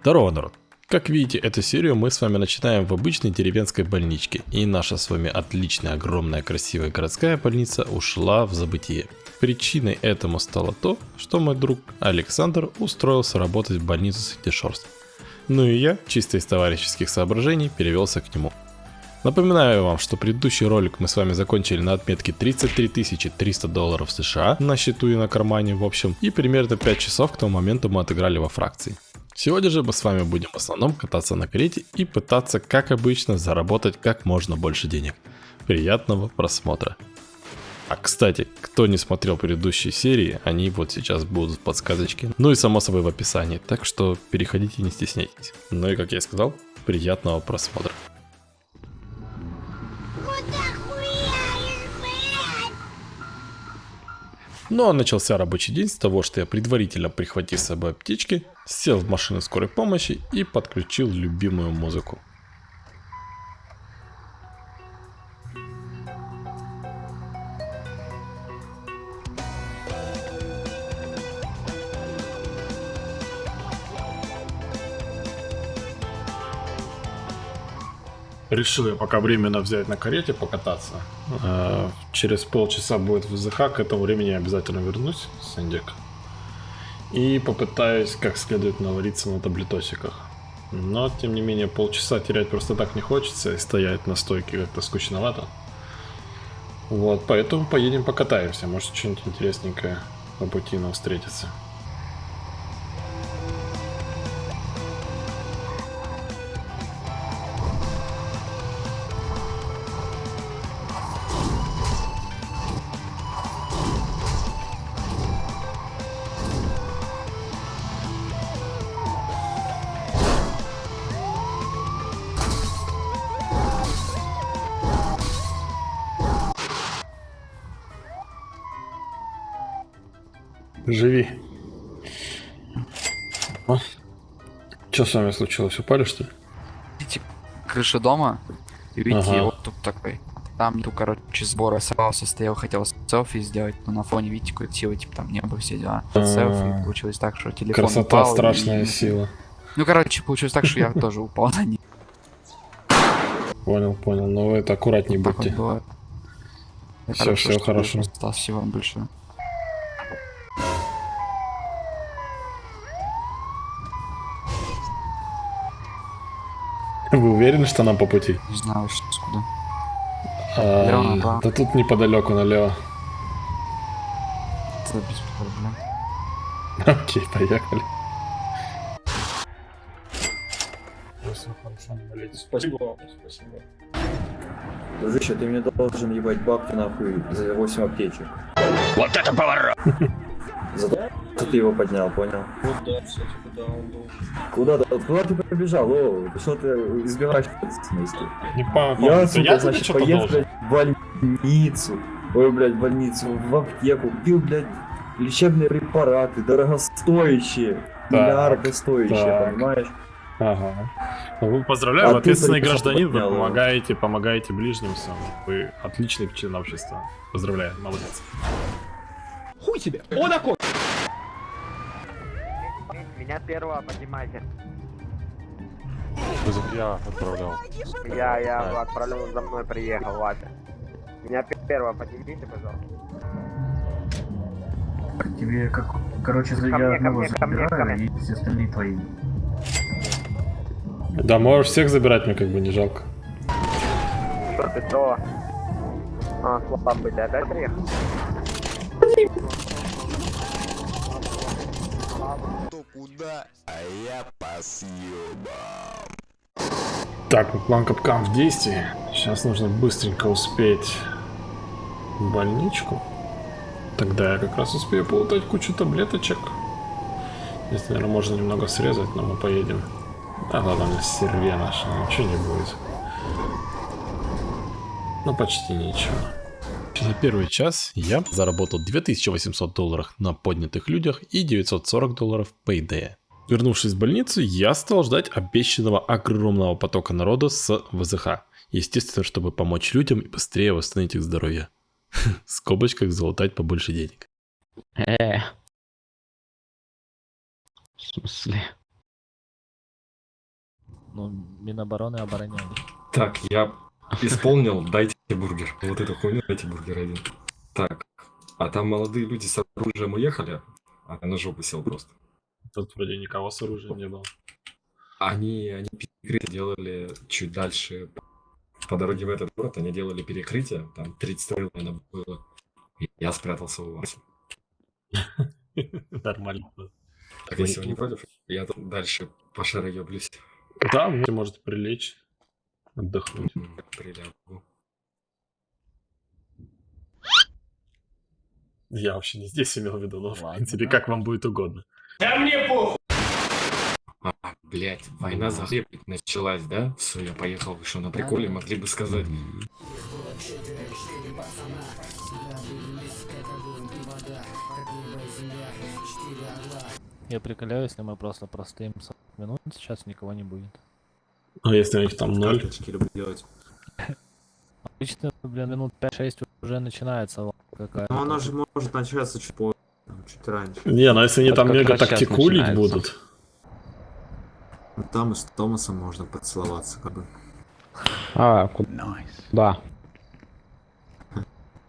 Здорово, народ! Как видите, эту серию мы с вами начинаем в обычной деревенской больничке, и наша с вами отличная, огромная, красивая городская больница ушла в забытие. Причиной этому стало то, что мой друг Александр устроился работать в больницу Светишорств. Ну и я, чисто из товарищеских соображений, перевелся к нему. Напоминаю вам, что предыдущий ролик мы с вами закончили на отметке 33 300 долларов США на счету и на кармане в общем, и примерно 5 часов к тому моменту мы отыграли во фракции. Сегодня же мы с вами будем в основном кататься на карете и пытаться, как обычно, заработать как можно больше денег. Приятного просмотра. А кстати, кто не смотрел предыдущие серии, они вот сейчас будут в подсказочке. Ну и само собой в описании, так что переходите не стесняйтесь. Ну и как я и сказал, приятного просмотра. Ну а начался рабочий день с того, что я предварительно прихватив с собой аптечки, сел в машину скорой помощи и подключил любимую музыку. Решил я пока временно взять на карете покататься. А, через полчаса будет ВЗХ, к этому времени я обязательно вернусь, Сандик. И попытаюсь как следует навариться на таблетосиках. Но, тем не менее, полчаса терять просто так не хочется, и стоять на стойке как-то скучновато. Вот, поэтому поедем покатаемся, может что-нибудь интересненькое по пути нам встретится. Живи. А? Что с вами случилось? Упали, что ли? Видите, крыша дома, и видите, Ага. вот тут такой. Там, ну, короче, сбор оставался, стоял, хотел селфи сделать, но на фоне, видите, какой силы, типа, там небо все дела. А. Селфи, получилось так, что телефон Красота, упал, страшная и- сила. Ну, короче, получилось так, что я тоже упал на них. Понял, понял. Но вы это аккуратнее будьте. всё что хорошо. Осталось всего вам большое. Вы уверены, что нам по пути? Не знаю, что скуда. А, Лево направо. да тут неподалеку налево. Это без проблем. Окей, поехали. Спасибо, спасибо. Дружище, ты мне должен ебать бабки нахуй за 8 аптечек. Вот это поворот! За то, что ты его поднял, понял? Вот да, кстати, куда он должен. Куда, ты- куда ты побежал? О, ты что ты избиваешь ответственности? Не по Я, я сука, тебе значит, что-то поеду, блядь, в больницу. Ой, блядь, в больницу, в аптеку. Купил, блядь, лечебные препараты, дорогостоящие. Так, Миллиарды стоящие, так. понимаешь? Ага. Ну, Вы поздравляю, А вы ты ответственный гражданин, вы поднял его. помогаете, помогаете ближним всем. Вы отличный член общества. Поздравляю, молодец. Хуй тебе! Он окон! Меня первого поднимайте. Я отправлял. Я, я А. отправлю, за мной приехал, ладно. Меня пе- первого поднимите, пожалуйста. Тебе как, короче, Ко мне, я ко одного мне, ко мне, ко забираю, мне. и все остальные твои. Да, можешь всех забирать, мне как бы не жалко. Что ты, кто? А, слабый, ты опять приехал? Так, план капкан в действии. Сейчас нужно быстренько успеть в больничку. Тогда я как раз успею полутать кучу таблеточек. Здесь, наверное, можно немного срезать, но мы поедем. Да ладно, на серве наш, ничего не будет. Ну, почти ничего. За первый час я заработал 2800 долларов на поднятых людях и 940 долларов Payday. Вернувшись в больницу, я стал ждать обещанного огромного потока народа с ВЗХ. Естественно, чтобы помочь людям и быстрее восстановить их здоровье. В скобочках залутать побольше денег. Э. В смысле? Ну, Минобороны обороняли. Так, я исполнил, дайте бургер. Вот эту хуйню дайте бургер один. Так, а там молодые люди с оружием уехали, а я на жопу сел просто. Тут вроде никого с оружием не было. Они, они перекрытие делали чуть дальше по дороге в этот город, они делали перекрытие, там 30 стрел, наверное, было. И я спрятался у вас. Нормально. Так, если вы не против, я тут дальше по шароеблюсь. Да, вы можете прилечь, отдохнуть. Прилягу. Я вообще не здесь имел в виду, но в Ладно, принципе, да. как вам будет угодно. А, блять, война за хлеб началась, да? Все, я поехал, вы что, на приколе, могли бы сказать. Я приколяю, если мы просто простоим 40 минут, сейчас никого не будет. А если у них там ноль? Обычно, блин, минут 5-6 уже начинается какая-то. Но она же может начаться чуть позже, чуть раньше. Не, ну если они там как мега тактикулить будут. Ну, Там и с Томасом можно поцеловаться, как бы. А, куда? Да.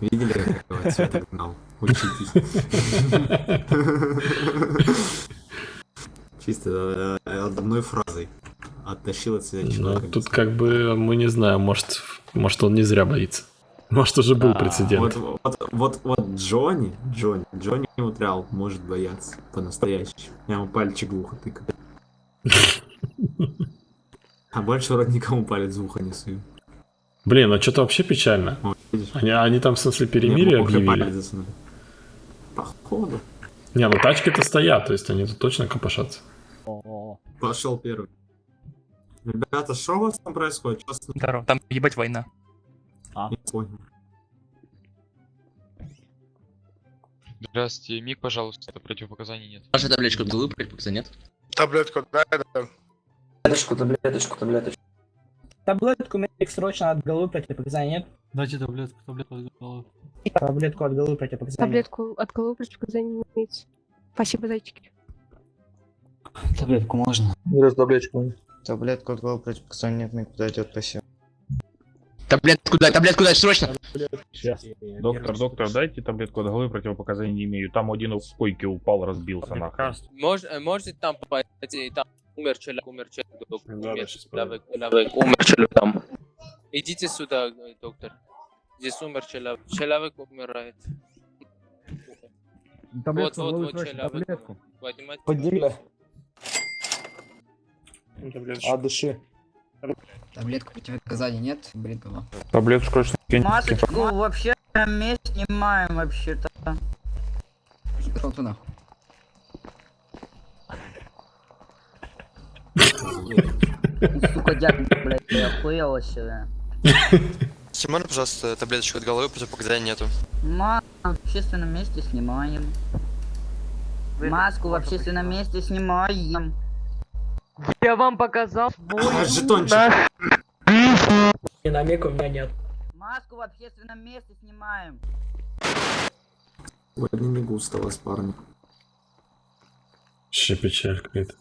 Видели, какого цвета гнал? Учитесь. Чисто э, одной фразой оттащил от себя Но человека. Ну, тут как бы мы не знаем, может, может он не зря боится. Может уже был Да. прецедент. Вот, вот, вот, вот Джонни, Джонни, Джонни реал может бояться по-настоящему. Я ему пальчик в ухо тыкаю. А больше вроде никому палец в ухо не сую. Блин, а что-то вообще печально. О? Они, они там в смысле перемирие объявили. Походу. Не, ну тачки-то стоят, то есть они тут точно копошатся. Пошел первый. Ребята, что у вас там происходит? Здорово. Там ебать война. Не понял. Здравствуйте, миг, пожалуйста, противопоказаний нет. Ваша табличку голубь, противопоказания нет? Таблетку дай, да. Таблеточку, таблеточку, таблеточку. Таблетку медик срочно от головы противопоказаний нет? Дайте таблетку, таблетку от головы. Таблетку от головы противопоказаний нет. Таблетку от головы противопоказаний не имеется. Спасибо, зайчики. Таблетку можно? Раз таблеточку. Таблетку от головы противопоказаний нет, миг подойдет, спасибо. Таблетку дай, таблетку дай, срочно! Доктор, доктор, дайте таблетку от головы, противопоказаний не имею. Там один у койки упал, разбился нахуй. Мож, можете там пойти, там умер человек, умер человек, доктор, умер человек, человек, умер человек там. Идите сюда, э, доктор. Здесь умер человек, человек умирает. Вот, вот, вот человек. умер. Поднимайте. Подели. А дыши. Таблетку противопоказаний нет, блин, голова. Таблетку срочно Масочку вообще на месте снимаем вообще-то. Пошел ты нахуй. Сука, дядя, блядь, я охуел вообще. Снимай, пожалуйста, таблеточку от головы, противопоказаний нету. Маску в общественном месте снимаем. Маску в общественном месте снимаем. Я вам показал А, жетончик. Динамик у меня нет. Маску в общественном месте снимаем. Сегодня не густо вас, парни. Вообще печаль какая-то.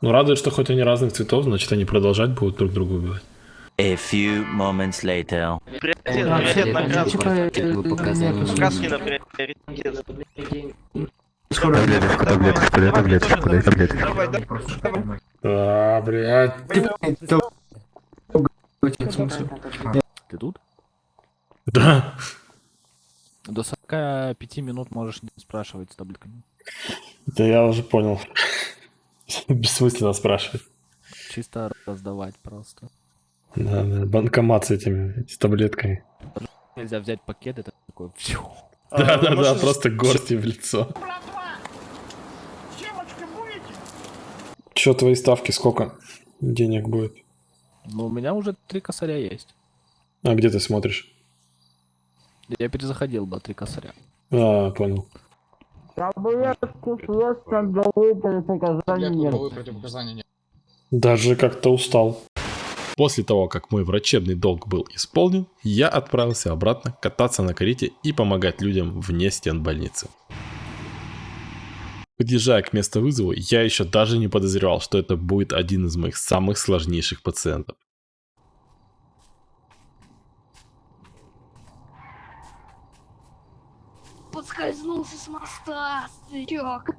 Ну, радует, что хоть они разных цветов, значит, они продолжать будут друг друга убивать. A few moments later. Таблеточку, таблеточку, дай таблеточку, дай таблеточку. А, блядь. Ты тут? Да. До 45 минут можешь не спрашивать с таблетками. Да я уже понял. Бессмысленно спрашивать. Чисто раздавать просто. Да, да, банкомат с этими, с таблетками. Нельзя взять пакет, это такой... фью. Да, да, да, просто горсти в лицо. Че твои ставки, сколько денег будет? Ну, у меня уже три косаря есть. А где ты смотришь? Я перезаходил, да, три косаря. А, понял. Таблетку просто головы противопоказаний нет. Даже как-то устал. После того, как мой врачебный долг был исполнен, я отправился обратно кататься на карете и помогать людям вне стен больницы. Подъезжая к месту вызова, я еще даже не подозревал, что это будет один из моих самых сложнейших пациентов. Подскользнулся с моста, старик.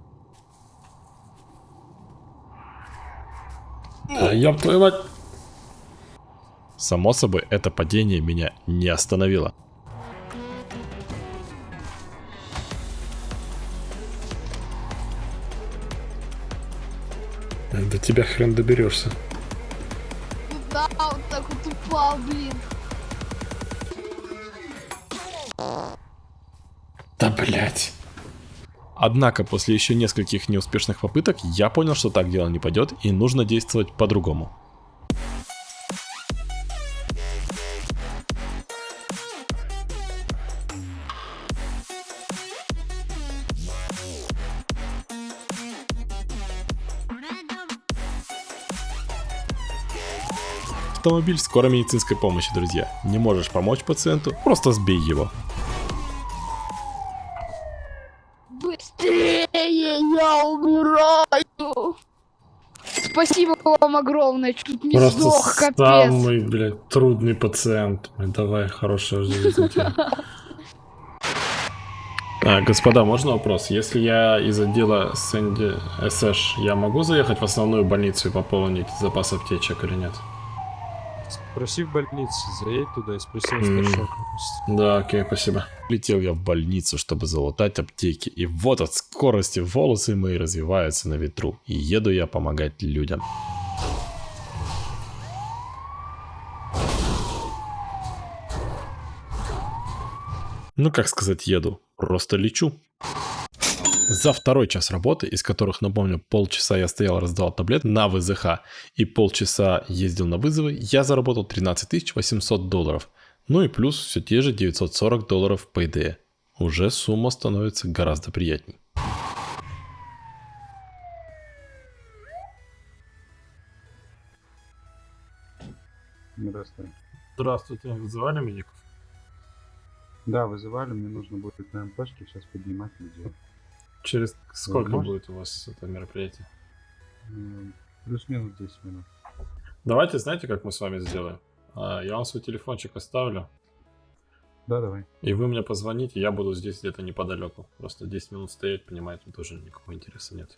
Да ёб твою мать. Само собой, это падение меня не остановило. До тебя хрен доберешься. Да, вот так вот упал, блин. Да блять. Однако после еще нескольких неуспешных попыток я понял, что так дело не пойдет и нужно действовать по-другому. Автомобиль скорой медицинской помощи, друзья. Не можешь помочь пациенту, просто сбей его. Быстрее, я умираю. Спасибо вам огромное, чуть не сдох, капец. самый, блядь, трудный пациент. Давай, хорошая жизнь. А, господа, можно вопрос? Если я из отдела Сэнди СШ, я могу заехать в основную больницу и пополнить запас аптечек или нет? Спроси в больнице, заедь туда и спроси у старшего. Да, окей, спасибо. Летел я в больницу, чтобы залутать аптеки, и вот от скорости волосы мои развиваются на ветру, и еду я помогать людям. Ну, как сказать, еду. Просто лечу. За второй час работы, из которых, напомню, полчаса я стоял раздавал таблет на ВЗХ и полчаса ездил на вызовы, я заработал 13 800 долларов. Ну и плюс все те же 940 долларов по ИД. Уже сумма становится гораздо приятней. Здравствуй. Здравствуйте, вызывали медиков? Да, вызывали, мне нужно будет на МПшке сейчас поднимать людей. Через сколько Возможно. будет у вас это мероприятие? Плюс-минус 10 минут. Давайте, знаете, как мы с вами сделаем? А, Я вам свой телефончик оставлю, Да, давай. и вы мне позвоните, я буду здесь где-то неподалеку. Просто 10 минут стоять, понимаете, тоже никакого интереса нет.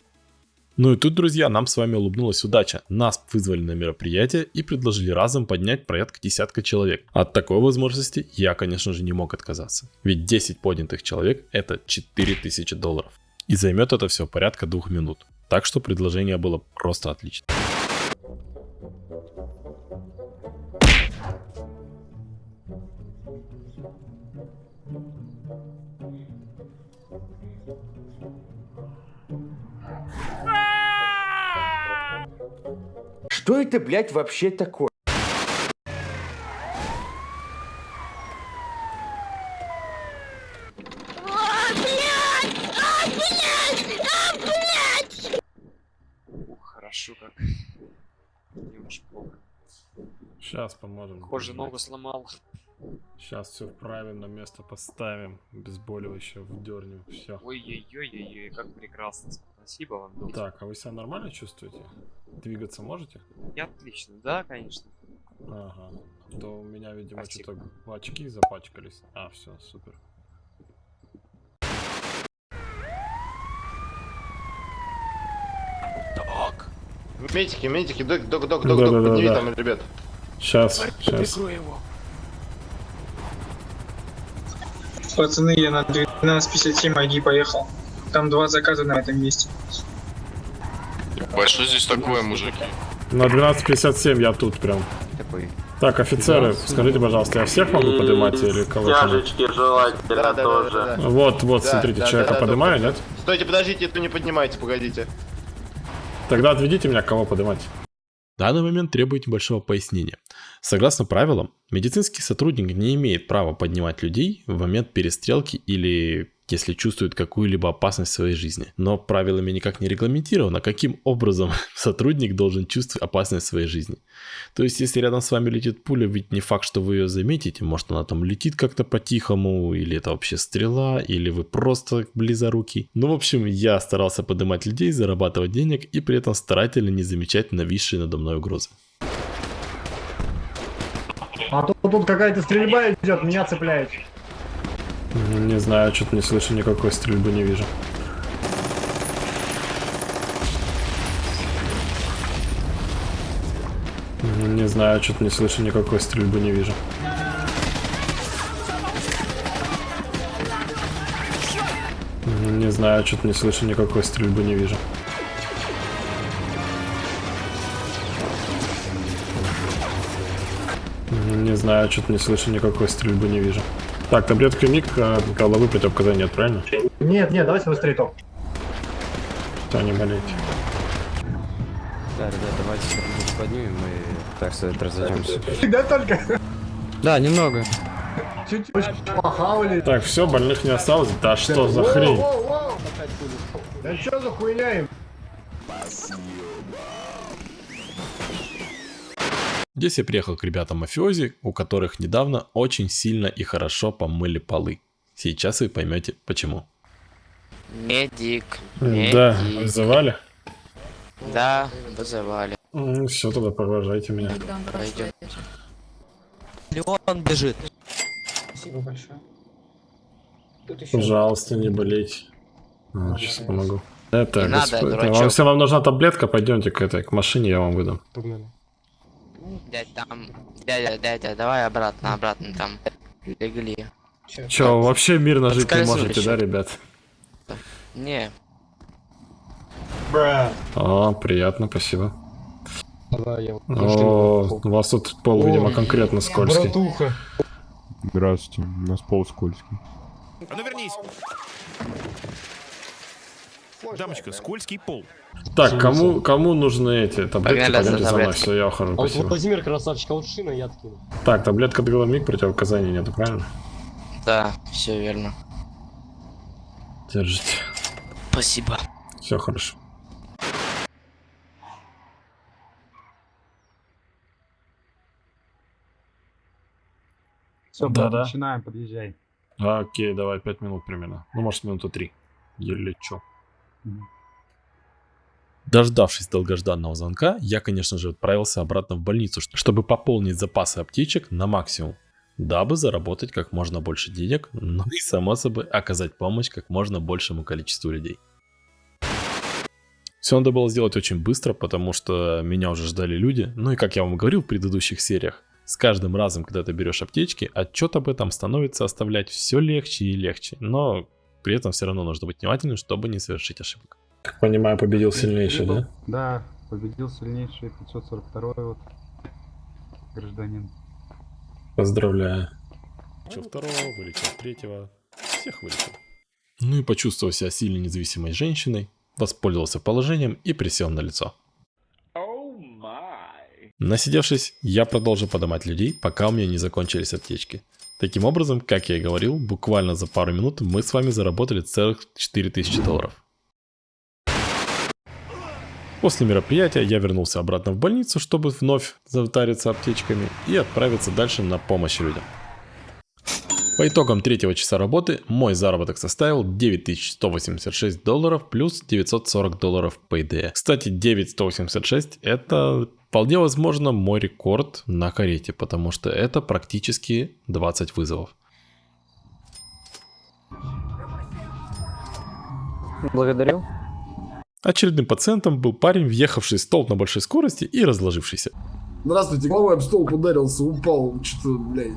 Ну и тут, друзья, нам с вами улыбнулась удача. Нас вызвали на мероприятие и предложили разом поднять порядка десятка человек. От такой возможности я, конечно же, не мог отказаться. Ведь 10 поднятых человек это 4000 долларов. И займет это все порядка двух минут. Так что предложение было просто отлично. Что это, блядь, вообще такое? Ух, хорошо как. Не очень плохо. Сейчас поможем. Похоже, ногу сломал. Сейчас все вправим, на место поставим. Обезболивающее вдернем. Все. Ой-ой-ой-ой, как прекрасно. Спасибо вам, доктор. Так, а вы себя нормально чувствуете? Двигаться можете? Я отлично, да, конечно. Ага. А То у меня, видимо, что-то очки запачкались. А, все, супер. Док! Медики, медики, док, док, док, док, Да, док, да, да, подними да. там, ребят. Сейчас, сейчас. Его. Пацаны, я на 12.57 ID поехал. Там два заказа на этом месте. Ебать, что здесь такое, мужики? На 12.57 я тут прям. Такой. Так, офицеры, скажите, пожалуйста, я всех могу поднимать или кого-то? желательно да, да, тоже. Да, да, да. Вот, вот, Да, смотрите, да, человека да, да, поднимаю, нет? Стойте, подождите, это не поднимайте, погодите. Тогда отведите меня, кого поднимать. Данный момент требует небольшого пояснения. Согласно правилам, медицинский сотрудник не имеет права поднимать людей в момент перестрелки или если чувствуют какую-либо опасность в своей жизни. Но правилами никак не регламентировано, каким образом сотрудник должен чувствовать опасность в своей жизни. То есть, если рядом с вами летит пуля, ведь не факт, что вы ее заметите. Может, она там летит как-то по-тихому, или это вообще стрела, или вы просто близорукий. Ну, в общем, я старался поднимать людей, зарабатывать денег и при этом старательно не замечать нависшие надо мной угрозы. А тут, тут какая-то стрельба идет, меня цепляет. Не знаю, что-то не слышу, никакой стрельбы не вижу. Не знаю, что-то не слышу, никакой стрельбы не вижу. Не знаю, что-то не слышу, никакой стрельбы не вижу. Не знаю, что-то не слышу, никакой стрельбы не вижу. Так, таблетка миг, а головы противопоказаний нет, правильно? Нет, нет, давайте быстрее топ. Да, не болейте. Да, ребят, давайте что-нибудь поднимем и так сказать разойдемся. Да только. Да, немного. Чуть-чуть похавали. Так, все, больных не осталось. Да что за хрень? Да что за хуйня им? Здесь я приехал к ребятам мафиози, у которых недавно очень сильно и хорошо помыли полы. Сейчас вы поймете почему. Медик. Да, вызывали? Да, вызывали. все, тогда провожайте меня. Пойдем. Леон бежит. Спасибо большое. Пожалуйста, не болейте. сейчас помогу. Это, Не надо, это вам, если вам нужна таблетка, пойдемте к этой, к машине, я вам выдам. Дядь, там, дядя, дядя, давай обратно, обратно, там, легли. Че, вообще мирно жить не можете, да, ребят? Не, О, приятно, спасибо. Давай, я О, у вас тут пол, видимо, конкретно скользкий. Братуха. Здравствуйте, у нас пол скользкий. А ну вернись! Дамочка, скользкий пол. Так, кому, кому нужны эти таблетки? Погнали за Пойдемте за мной, все, я ухожу, спасибо. Владимир красавчик, а вот шина я откину. Так, таблетка от головник, противопоказаний нету, правильно? да, все верно. Держите. Спасибо. Все хорошо. Все, Да-да. начинаем, подъезжай. А, Окей, давай, пять минут примерно. Ну, может, минуту три. Или чё. Дождавшись долгожданного звонка, я, конечно же, отправился обратно в больницу, чтобы пополнить запасы аптечек на максимум, дабы заработать как можно больше денег, ну и, само собой, оказать помощь как можно большему количеству людей. Все надо было сделать очень быстро, потому что меня уже ждали люди. Ну и как я вам говорил в предыдущих сериях, с каждым разом, когда ты берешь аптечки, отчет об этом становится оставлять все легче и легче. Но при этом все равно нужно быть внимательным, чтобы не совершить ошибок. Как понимаю, победил сильнейший, да? Да, победил сильнейший 542 вот гражданин. Поздравляю. Вылечил второго, вылечил третьего, всех вылечил. Ну и почувствовав себя сильной независимой женщиной, воспользовался положением и присел на лицо. Насидевшись, я продолжил поднимать людей, пока у меня не закончились аптечки. Таким образом, как я и говорил, буквально за пару минут мы с вами заработали целых 4000 долларов. После мероприятия я вернулся обратно в больницу, чтобы вновь затариться аптечками и отправиться дальше на помощь людям. По итогам третьего часа работы мой заработок составил 9186 долларов плюс 940 долларов payday. Кстати, 9186 это вполне возможно мой рекорд на карете, потому что это практически 20 вызовов. Благодарю. Очередным пациентом был парень, въехавший в столб на большой скорости и разложившийся. Здравствуйте, головой об стол ударился, упал, что-то, блядь,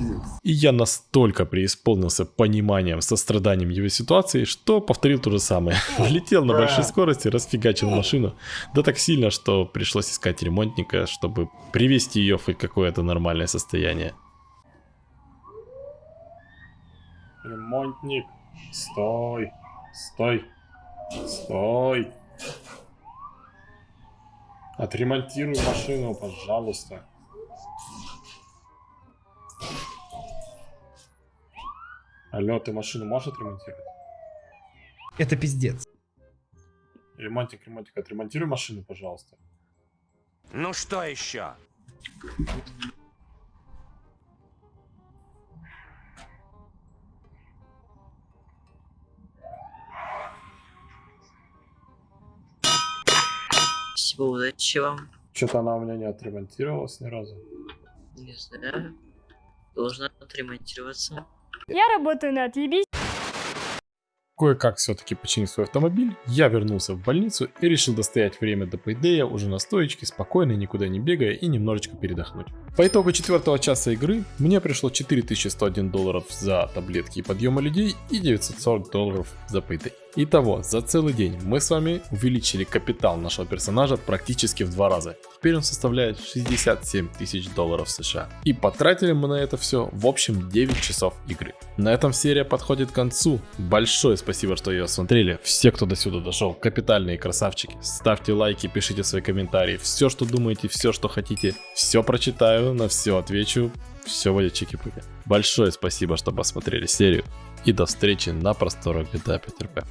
пиздец. И я настолько преисполнился пониманием, состраданием его ситуации, что повторил то же самое. Влетел на большой скорости, расфигачил машину. Да так сильно, что пришлось искать ремонтника, чтобы привести ее в хоть какое-то нормальное состояние. Ремонтник, стой, стой, стой. Отремонтируй машину, пожалуйста. Алло, ты машину можешь отремонтировать? Это пиздец. Ремонтик, ремонтик, отремонтируй машину, пожалуйста. Ну что еще? Спасибо, удачи вам. Что-то она у меня не отремонтировалась ни разу. Не знаю. Должна отремонтироваться. Я работаю на отъебись. Кое-как все-таки починив свой автомобиль, я вернулся в больницу и решил достоять время до пейдея уже на стоечке, спокойно, никуда не бегая и немножечко передохнуть. По итогу четвертого часа игры мне пришло 4101 долларов за таблетки и подъема людей и 940 долларов за пейдей. Итого, за целый день мы с вами увеличили капитал нашего персонажа практически в два раза. Теперь он составляет 67 тысяч долларов США. И потратили мы на это все в общем 9 часов игры. На этом серия подходит к концу. Большое спасибо, что ее смотрели. Все, кто до сюда дошел, капитальные красавчики. Ставьте лайки, пишите свои комментарии. Все, что думаете, все, что хотите. Все прочитаю, на все отвечу. Все будет чики-пыки. Большое спасибо, что посмотрели серию. И до встречи на просторах GTA 5 RP.